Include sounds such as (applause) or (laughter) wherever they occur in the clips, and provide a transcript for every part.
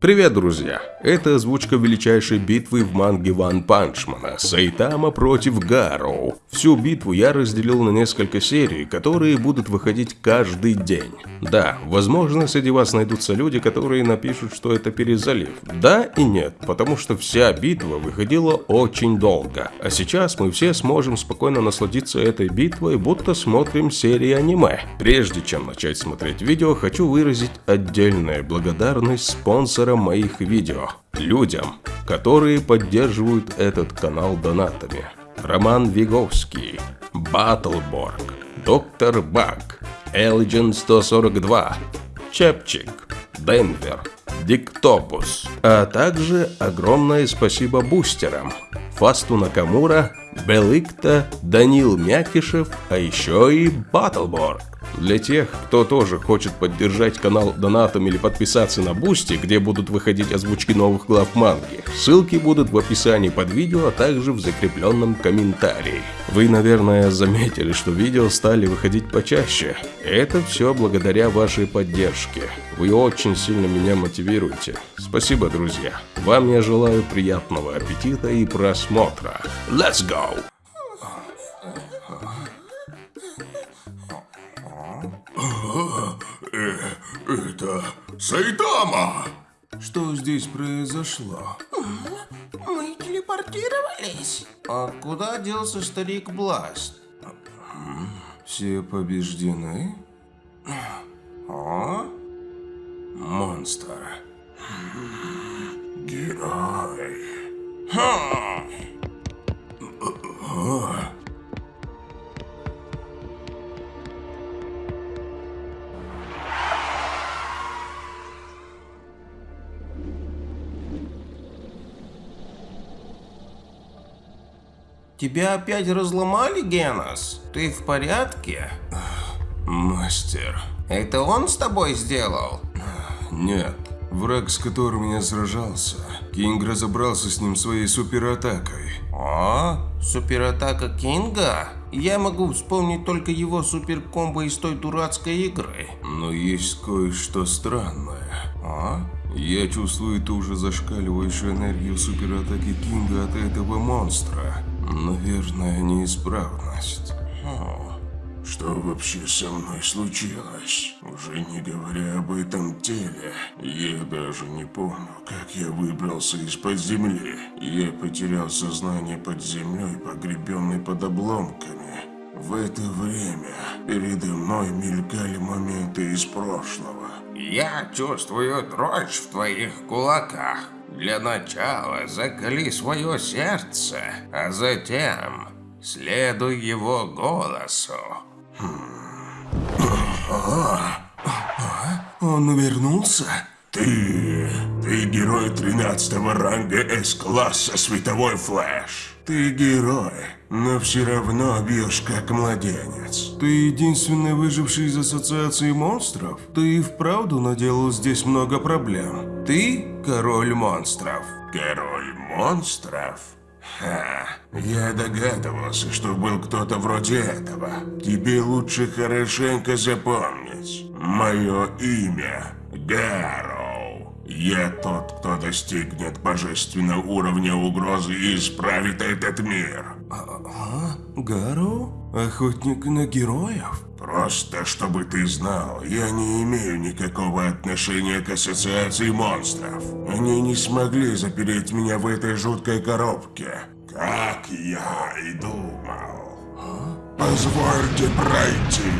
Привет, друзья! Это озвучка величайшей битвы в манге Ван Панчмана Сайтама против Гароу. Всю битву я разделил на несколько серий, которые будут выходить каждый день. Да, возможно, среди вас найдутся люди, которые напишут, что это перезалив. Да и нет, потому что вся битва выходила очень долго. А сейчас мы все сможем спокойно насладиться этой битвой, будто смотрим серии аниме. Прежде чем начать смотреть видео, хочу выразить отдельную благодарность спонсорам моих видео. Людям, которые поддерживают этот канал донатами. Роман Виговский, Баттлборг, Доктор Баг, Элджин 142, Чепчик, Денвер, Диктопус. А также огромное спасибо бустерам. Фасту Накамура, Беликта, Данил Мякишев, а еще и Баттлборг. Для тех, кто тоже хочет поддержать канал донатом или подписаться на Бусти, где будут выходить озвучки новых глав манги, ссылки будут в описании под видео, а также в закрепленном комментарии. Вы, наверное, заметили, что видео стали выходить почаще. Это все благодаря вашей поддержке. Вы очень сильно меня мотивируете. Спасибо, друзья. Вам я желаю приятного аппетита и просмотра. Let's go! Это Сайтама! Что здесь произошло? Мы телепортировались. А куда делся старик Бласт? Все побеждены? А? Монстр. Герой. Тебя опять разломали, Генос? Ты в порядке? Мастер. Это он с тобой сделал? Нет. Враг, с которым я сражался. Кинг разобрался с ним своей суператакой. А? Суператака Кинга? Я могу вспомнить только его суперкомбо из той дурацкой игры. Но есть кое-что странное. А? Я чувствую ту же зашкаливающую энергию суператаки Кинга от этого монстра. Наверное, неисправность. Что вообще со мной случилось? Уже не говоря об этом теле, я даже не помню, как я выбрался из-под земли. Я потерял сознание под землей, погребенный под обломками. В это время передо мной мелькали моменты из прошлого. Я чувствую дрожь в твоих кулаках. Для начала закали свое сердце, а затем следуй его голосу. Он вернулся? Ты... Ты герой 13 ранга С-класса Световой Флэш. Ты герой, но все равно бьешь как младенец. Ты единственный выживший из Ассоциации монстров? Ты и вправду наделал здесь много проблем. Ты король монстров. Король монстров? Ха, я догадывался, что был кто-то вроде этого. Тебе лучше хорошенько запомнить. Мое имя Гароу. Я тот, кто достигнет божественного уровня угрозы и исправит этот мир. А? Гару? Охотник на героев? Просто чтобы ты знал, я не имею никакого отношения к ассоциации монстров. Они не смогли запереть меня в этой жуткой коробке, как я и думал. Позвольте пройти.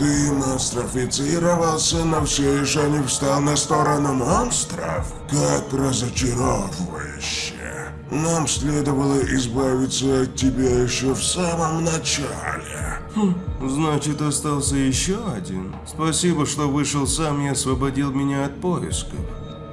Ты монстрофицировался, но все еще не встал на сторону монстров? Как разочаровывающе. Нам следовало избавиться от тебя еще в самом начале. Хм, значит, остался еще один. Спасибо, что вышел сам и освободил меня от поисков.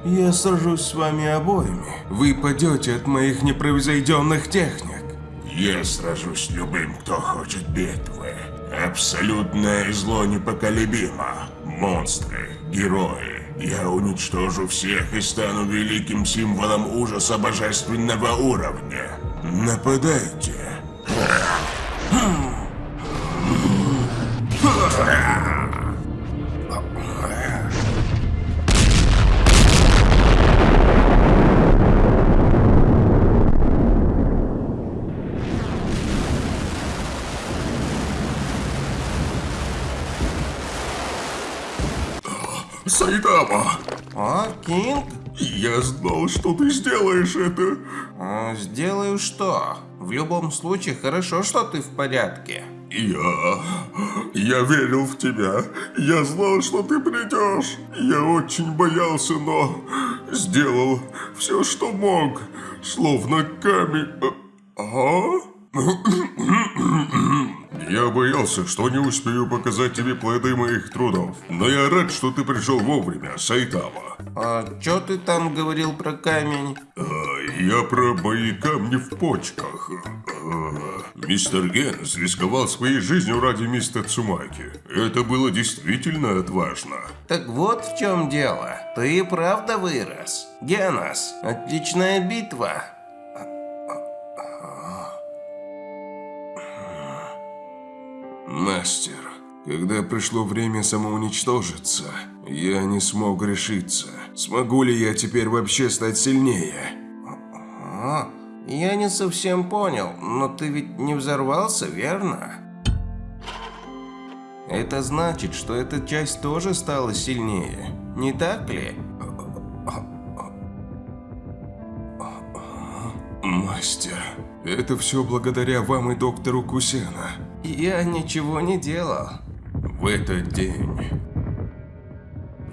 Я сражусь с вами обоими. Вы падете от моих непревзойденных техник. Я сражусь с любым, кто хочет битвы. Абсолютное зло непоколебимо. Монстры, герои, я уничтожу всех и стану великим символом ужаса божественного уровня. Нападайте. Сайтама! А, Кинг? Я знал, что ты сделаешь это. А, сделаю что? В любом случае, хорошо, что ты в порядке. Я... Я верил в тебя. Я знал, что ты придешь. Я очень боялся, но... Сделал все, что мог. Словно камень... Ага? Я боялся, что не успею показать тебе плоды моих трудов. Но я рад, что ты пришел вовремя, Сайтама. А чё ты там говорил про камень? А, я про мои камни в почках. А, мистер Генс рисковал своей жизнью ради мистера Цумаки. Это было действительно отважно. Так вот в чем дело. Ты и правда вырос. Генос, отличная битва. Мастер, когда пришло время самоуничтожиться, я не смог решиться. Смогу ли я теперь вообще стать сильнее? А, я не совсем понял, но ты ведь не взорвался, верно? Это значит, что эта часть тоже стала сильнее, не так ли? Мастер, это все благодаря вам и доктору Кусена. Я ничего не делал. В этот день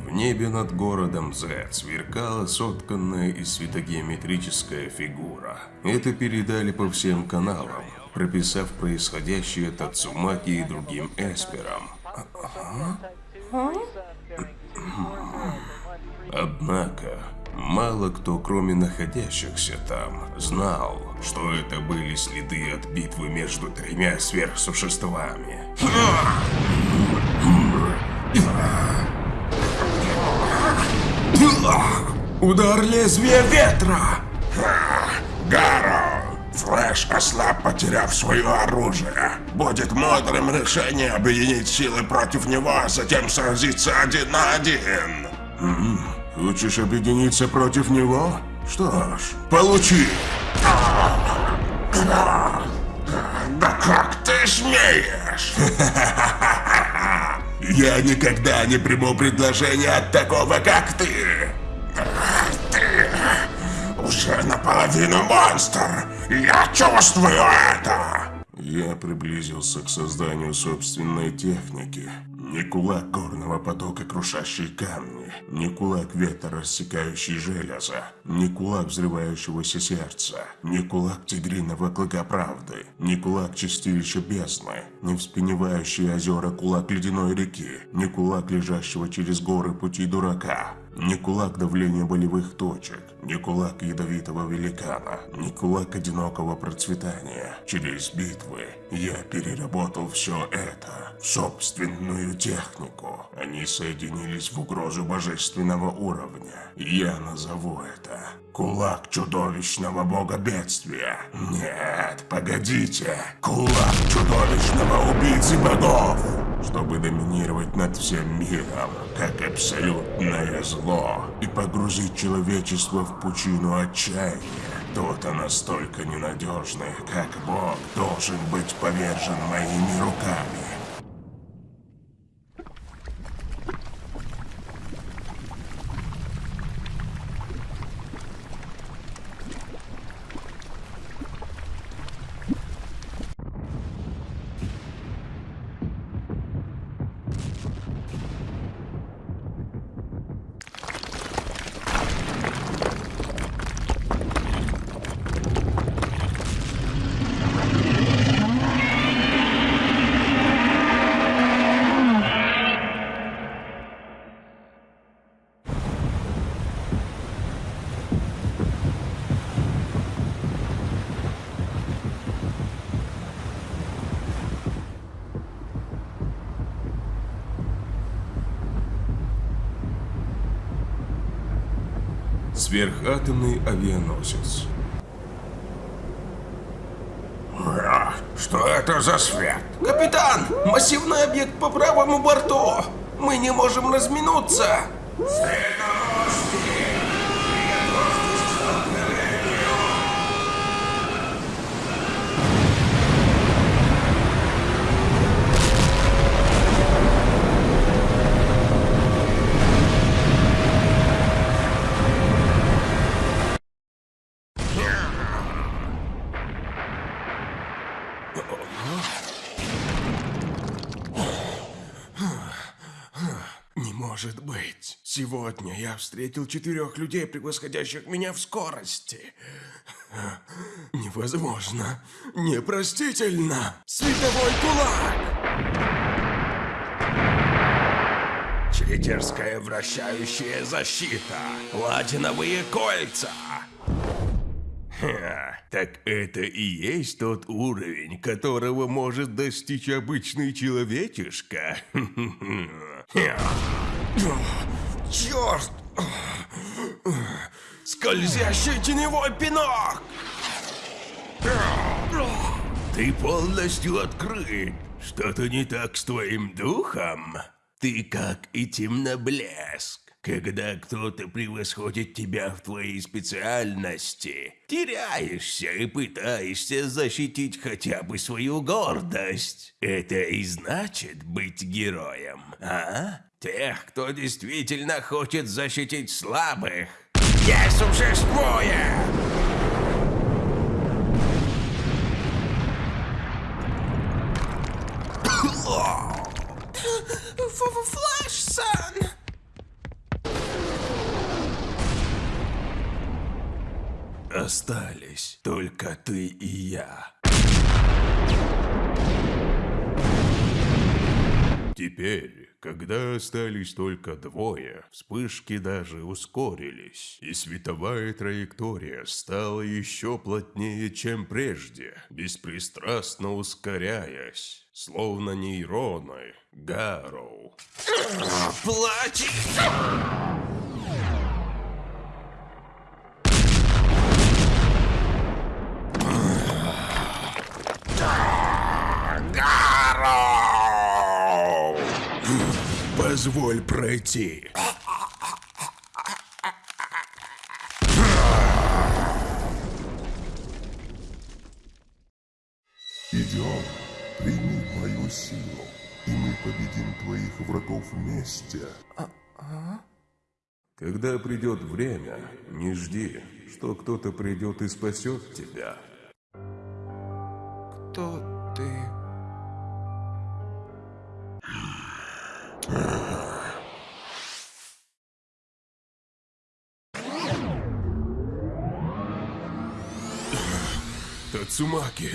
в небе над городом Z сверкала сотканная из светогеометрическая фигура. Это передали по всем каналам, прописав происходящее Тацумаки и другим эсперам. Однако, мало кто, кроме находящихся там, знал, что это были следы от битвы между тремя сверхсуществами. Удар лезвия ветра! Гаро! Флэш ослаб, потеряв свое оружие. Будет мудрым решением объединить силы против него, а затем сразиться один на один. Хочешь объединиться против него? Что ж, получи! Да как ты смеешь? (laughs) Я никогда не приму предложение от такого, как ты. Ты уже наполовину монстр. Я чувствую это. Я приблизился к созданию собственной техники. Не кулак горного потока, крушащий камни, не кулак ветра, рассекающий железо, не кулак взрывающегося сердца, не кулак тигриного клыка правды, не кулак чистилища бездны, не вспеневающий озера кулак ледяной реки, не кулак лежащего через горы пути дурака, не кулак давления болевых точек, не кулак ядовитого великана, не кулак одинокого процветания. Через битвы я переработал все это собственную технику. Они соединились в угрозу божественного уровня. Я назову это Кулак чудовищного бога бедствия. Нет, погодите. Кулак чудовищного убийцы богов. Чтобы доминировать над всем миром, как абсолютное зло, и погрузить человечество в пучину отчаяния. Кто-то настолько ненадежный, как бог, должен быть повержен моими руками. Сверхатомный авианосец. Что это за свет? Капитан, массивный объект по правому борту. Мы не можем разминуться. Сегодня я встретил четырех людей, превосходящих меня в скорости. Невозможно. Непростительно. Световой кулак! Читерская вращающая защита. Платиновые кольца. Ха, так это и есть тот уровень, которого может достичь обычный человечишка. (laughs) Черт! Скользящий теневой пинок! Ты полностью открыт. Что-то не так с твоим духом? Ты как и темноблеск. Когда кто-то превосходит тебя в твоей специальности, теряешься и пытаешься защитить хотя бы свою гордость. Это и значит быть героем, а? Тех, кто действительно хочет защитить слабых, не существует! Флэш, Остались только ты и я. Теперь, когда остались только двое, вспышки даже ускорились, и световая траектория стала еще плотнее, чем прежде, беспристрастно ускоряясь, словно нейроны Гарроу. Плачь! Позволь пройти. Идем, прими мою силу, и мы победим твоих врагов вместе. Когда придет время, не жди, что кто-то придет и спасет тебя. Кто ты? Тацумаки.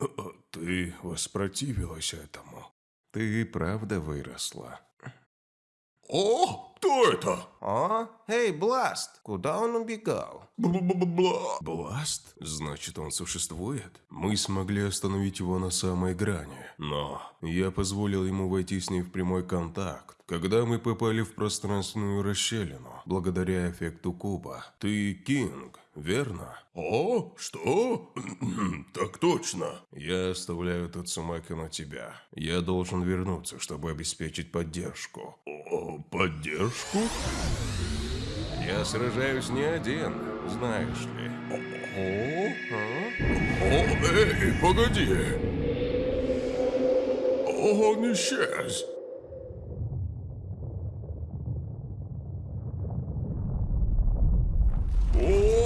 О, Ты воспротивилась этому. Ты правда выросла. О, кто это? О, эй, Бласт, куда он убегал? Бла-бла-бла. Бласт? Значит, он существует? Мы смогли остановить его на самой грани. Но я позволил ему войти с ней в прямой контакт, когда мы попали в пространственную расщелину, благодаря эффекту куба. Ты Кинг, верно? О, что? (clears throat) так точно. Я оставляю Тацумаки на тебя. Я должен вернуться, чтобы обеспечить поддержку. О, поддержку? Я сражаюсь не один, знаешь ли. О, О, эй, погоди! Он исчез! О!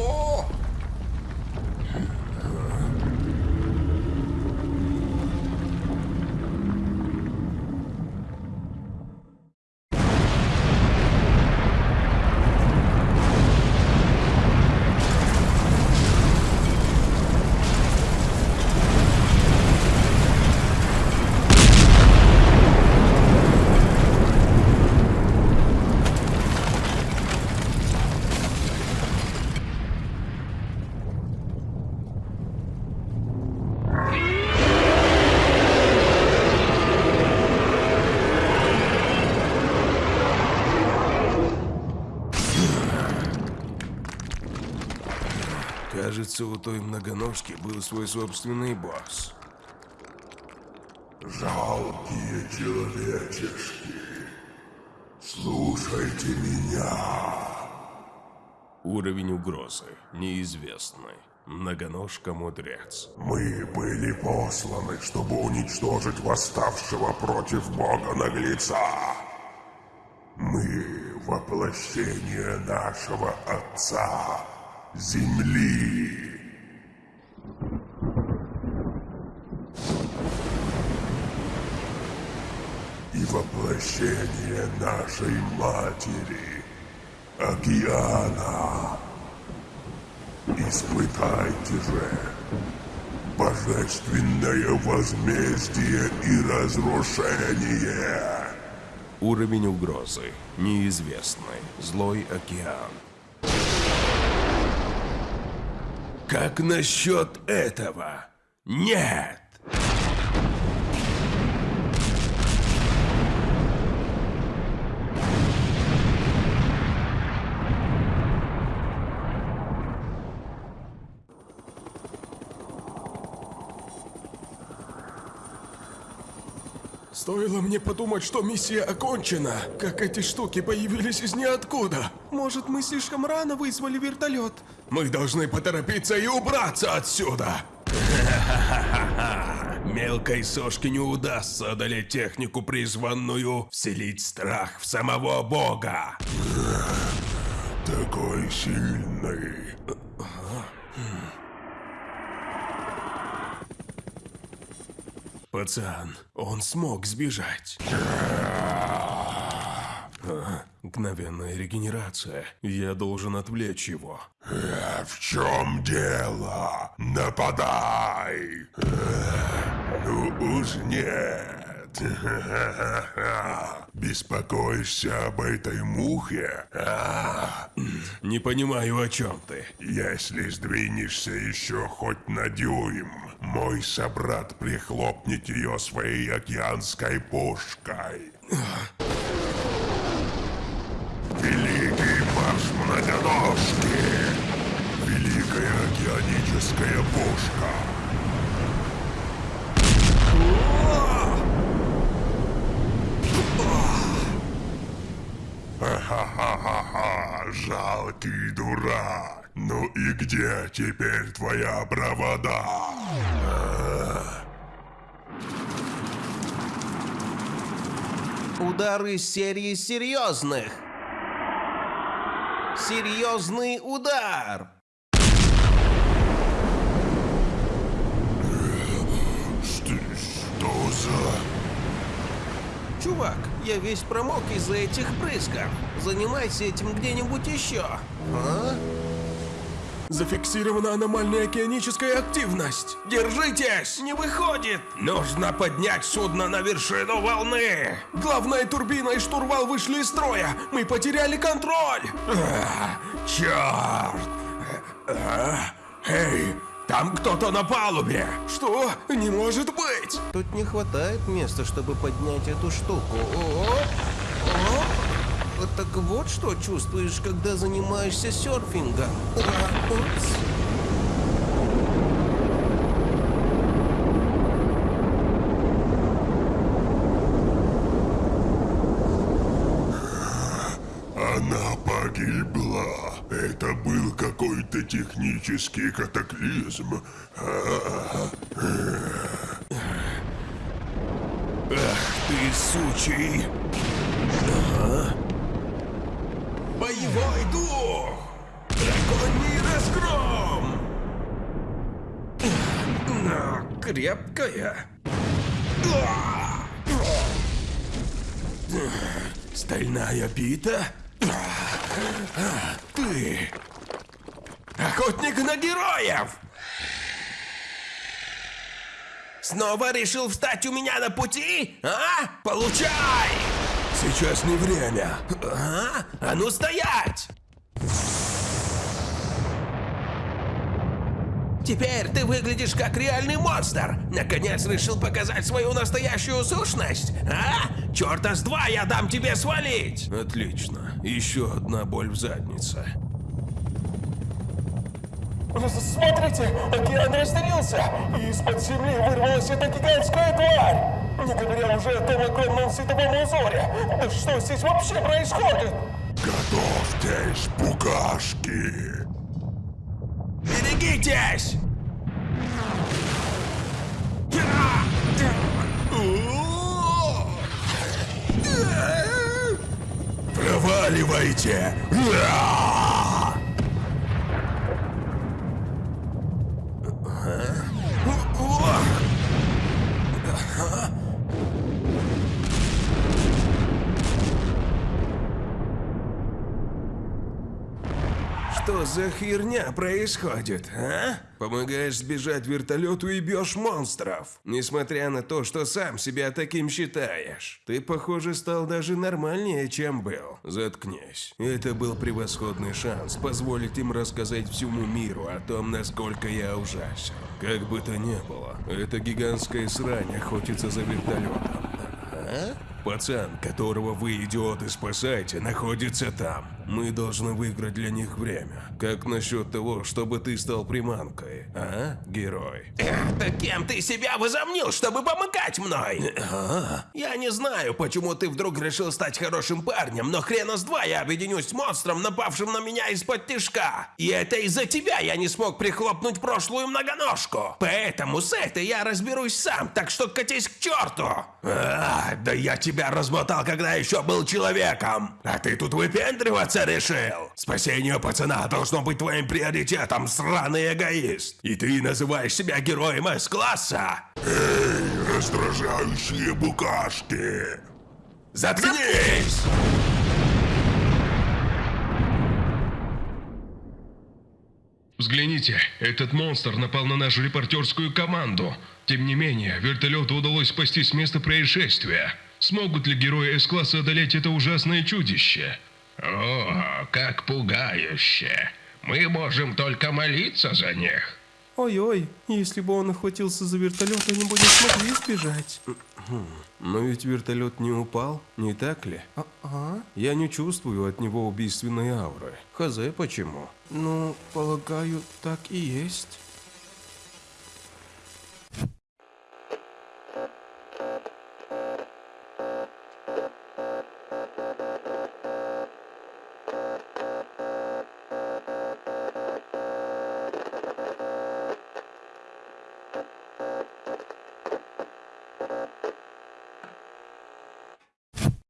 Кажется, у той многоножки был свой собственный босс. Жалкие человечешки, слушайте меня. Уровень угрозы неизвестный. Многоножка-мудрец. Мы были посланы, чтобы уничтожить восставшего против Бога наглеца. Мы воплощение нашего Отца, Земли. И воплощение нашей матери, океана. Испытайте же божественное возмездие и разрушение. Уровень угрозы. Неизвестный. Злой океан. Как насчет этого? Нет! Мне подумать, что миссия окончена, как эти штуки появились из ниоткуда. Может, мы слишком рано вызвали вертолет? Мы должны поторопиться и убраться отсюда. (laughs) Мелкой сошке не удастся одолеть технику, призванную вселить страх в самого бога. Такой сильный. Пацан, он смог сбежать. Ага, мгновенная регенерация. Я должен отвлечь его. А в чем дело? Нападай! Ну уж нет. Беспокоишься об этой мухе? А? Не понимаю, о чем ты. Если сдвинешься еще хоть на дюйм, мой собрат прихлопнет ее своей океанской пушкой. Великий марш многоножки! Великая океаническая пушка! Ха-ха-ха-ха! Жалкий дурак! Ну и где теперь твоя бравада? Удар из серии серьезных. Серьезный удар. Что, что за... Чувак, я весь промок из-за этих брызгов. Занимайся этим где-нибудь еще. А? Зафиксирована аномальная океаническая активность. Держитесь! Не выходит! Нужно поднять судно на вершину волны! Главная турбина и штурвал вышли из строя. Мы потеряли контроль. А, черт! А, эй, там кто-то на палубе! Что? Не может быть. Тут не хватает места, чтобы поднять эту штуку. О, о. Вот Так вот что чувствуешь, когда занимаешься серфингом. Она погибла. Это был какой-то технический катаклизм. А, Ты сучий! Крепкая. Стальная бита? Ты... Охотник на героев. Снова решил встать у меня на пути? А? Получай! Сейчас не время. А? А ну стоять! Теперь ты выглядишь как реальный монстр. Наконец решил показать свою настоящую сущность? А? Черта с два я дам тебе свалить! Отлично. Еще одна боль в заднице. Смотрите, океан разделился, и из-под земли вырвалась эта гигантская тварь. Не говоря уже о том огромном световом узоре. Да что здесь вообще происходит? Готовьтесь, букашки! Берегитесь! Проваливайте! За херня происходит, а? Помогаешь сбежать вертолету и бьешь монстров. Несмотря на то, что сам себя таким считаешь. Ты, похоже, стал даже нормальнее, чем был. Заткнись. Это был превосходный шанс позволить им рассказать всему миру о том, насколько я ужасен. Как бы то ни было, эта гигантская срань охотится за вертолетом. А? Пацан, которого вы, идиоты, спасаете, находится там. Мы должны выиграть для них время. Как насчет того, чтобы ты стал приманкой, а, герой? Да кем ты себя возомнил, чтобы помогать мной? Я не знаю, почему ты вдруг решил стать хорошим парнем, но хрена с два я объединюсь с монстром, напавшим на меня из-под тишка. И это из-за тебя я не смог прихлопнуть прошлую многоножку. Поэтому с этой я разберусь сам, так что катись к черту. А, да я тебя размотал, когда еще был человеком. А ты тут выпендриваться решил? Спасение пацана должно быть твоим приоритетом, сраный эгоист. И ты называешь себя героем С-класса? Эй, раздражающие букашки! Заткнись! Взгляните, этот монстр напал на нашу репортерскую команду. Тем не менее, вертолету удалось спасти с места происшествия. Смогут ли герои С-класса одолеть это ужасное чудище? О, как пугающе. Мы можем только молиться за них. Ой-ой, если бы он охватился за вертолет, они бы не смогли сбежать. Но ведь вертолет не упал, не так ли? А-а. Я не чувствую от него убийственной ауры. Хз, почему? Ну, полагаю, так и есть.